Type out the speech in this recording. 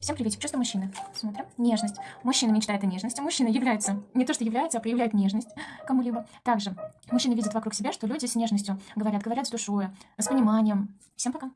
Всем приветик, чувство мужчины. Смотрим. Нежность. Мужчина мечтает о нежности. Мужчина является, не то что является, а проявляет нежность кому-либо. Также мужчина видит вокруг себя, что люди с нежностью говорят, говорят с душой, с пониманием. Всем пока.